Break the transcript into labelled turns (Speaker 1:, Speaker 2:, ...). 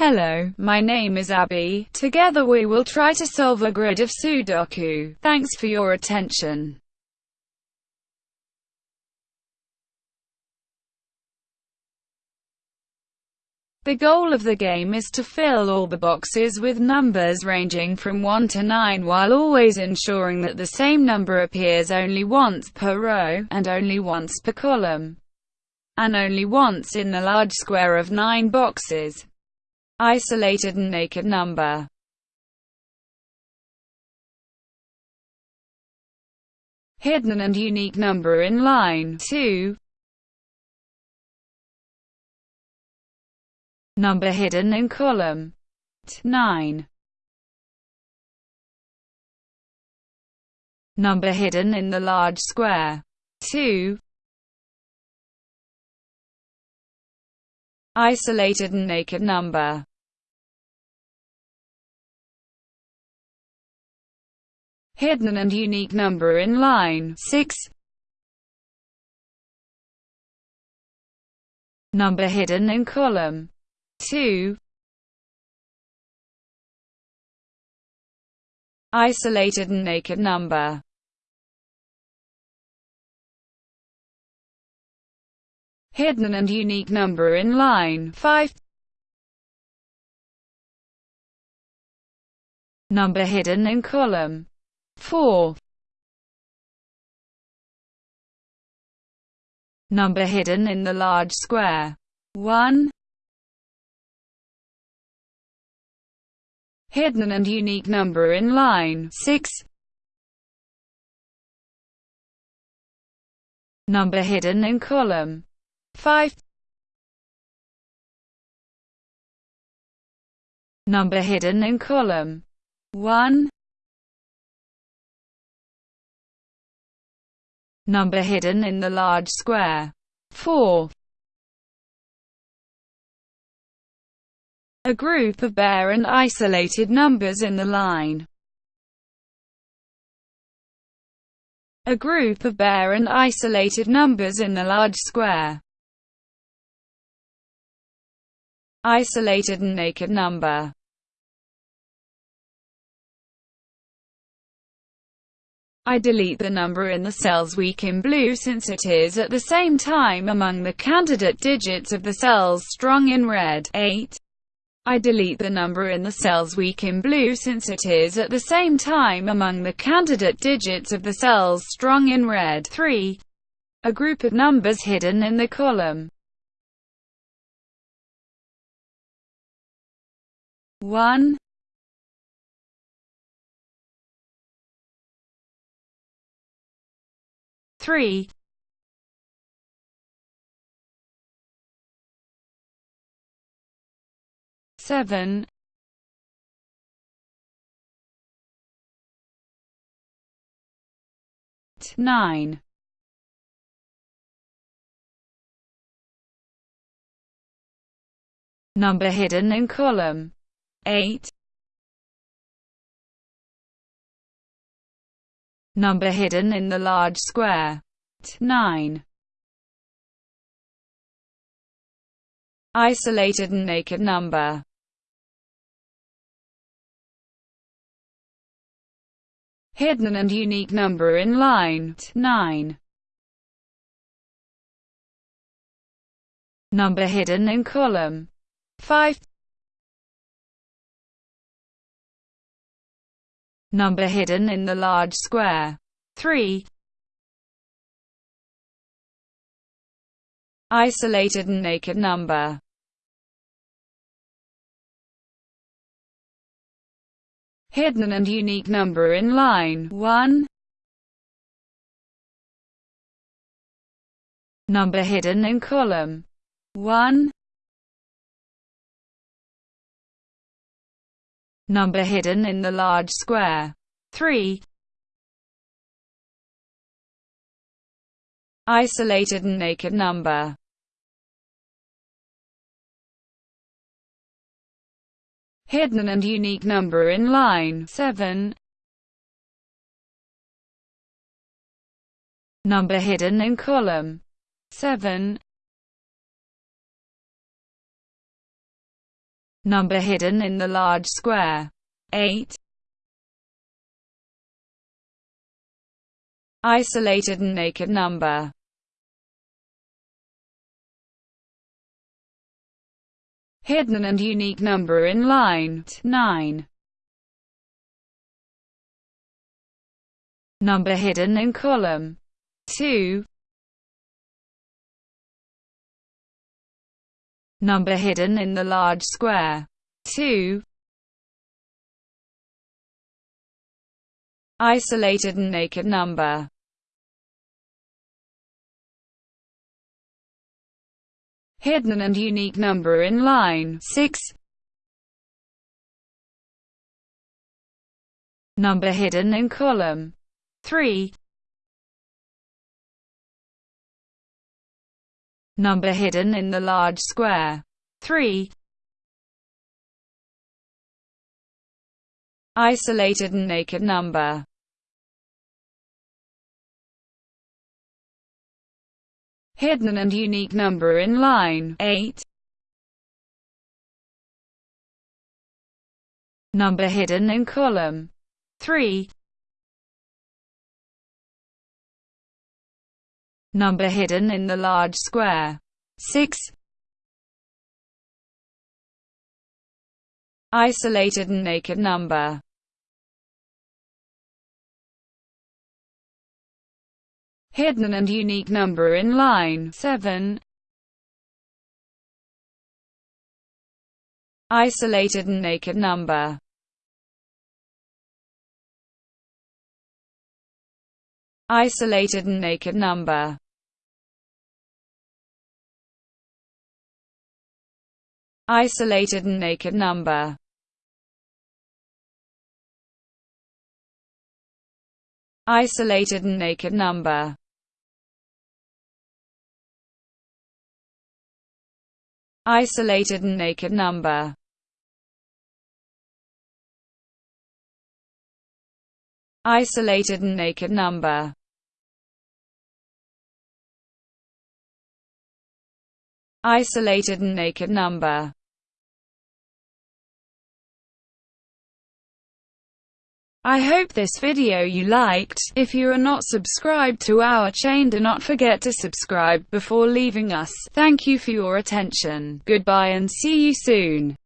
Speaker 1: Hello, my name is Abby. Together we will try to solve a grid of Sudoku. Thanks for your attention. The goal of the game is to fill all the boxes with numbers ranging from 1 to 9 while always ensuring that the same number appears only once per row, and only once per column, and only once in the large square of 9 boxes. Isolated and naked number. Hidden and unique number in line 2 Number hidden in column 9 Number hidden in the large square 2 Isolated and naked number hidden and unique number in line. 6 number hidden in column. 2 isolated and naked number. Hidden and unique number in line. 5 number hidden in column 4 Number hidden in the large square. 1 Hidden and unique number in line. 6 Number hidden in column. 5 Number hidden in column. 1 number hidden in the large square. 4. A group of bare and isolated numbers in the line. A group of bare and isolated numbers in the large square. Isolated and naked number. I delete the number in the cells weak in blue since it is at the same time among the candidate digits of the cells strong in red. 8. I delete the number in the cells weak in blue since it is at the same time among the candidate digits of the cells strong in red. 3. A group of numbers hidden in the column 1 three. Seven. Nine. Number hidden in column. 8 number hidden in the large square. 9. Isolated and naked number hidden and unique number in line 9. Number hidden in column 5. Number hidden in the large square. 3. Isolated and naked number hidden and unique number in line 1. Number hidden in column 1. Number hidden in the large square. 3. Isolated and naked number hidden and unique number in line 7. Number hidden in column 7. Number hidden in the large square. 8. Isolated and naked number. Hidden and unique number in line 9. Number hidden in column 2. Number hidden in the large square 2. Isolated and naked number hidden and unique number in line 6. Number hidden in column 3. Number hidden in the large square 3. Isolated and naked number hidden and unique number in line 8. Number hidden in column 3. Number hidden in the large square. 6. Isolated and naked number. Hidden and unique number in line. 7. Isolated and naked number. Isolated and naked number Isolated and naked number Isolated and naked number isolated and naked number. Isolated and naked number. Isolated and naked number. I hope this video you liked. If you are not subscribed to our chain do not forget to subscribe before leaving us. Thank you for your attention. Goodbye and see you soon.